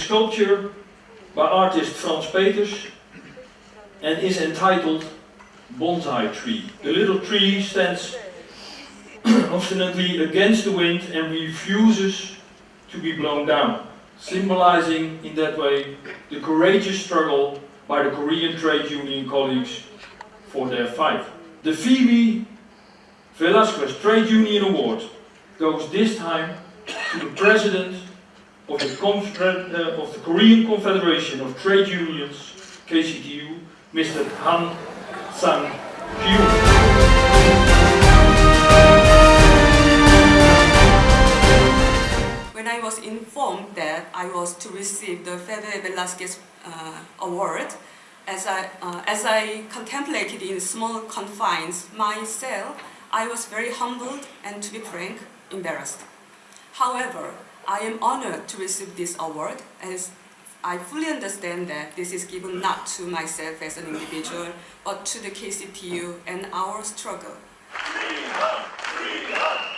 sculpture by artist Frans Peters and is entitled Bonsai Tree. The little tree stands obstinately against the wind and refuses to be blown down, symbolizing in that way the courageous struggle by the Korean trade union colleagues for their fight. The Febe Velasquez Trade Union Award goes this time to the president of the, uh, of the Korean Confederation of Trade Unions, KCTU, Mr. Han Sang-kyun. When I was informed that I was to receive the Febe Velasquez uh, Award, as I, uh, as I contemplated in small confines my cell, I was very humbled and, to be frank, embarrassed. However, I am honored to receive this award as I fully understand that this is given not to myself as an individual, but to the KCTU and our struggle. Freedom, freedom.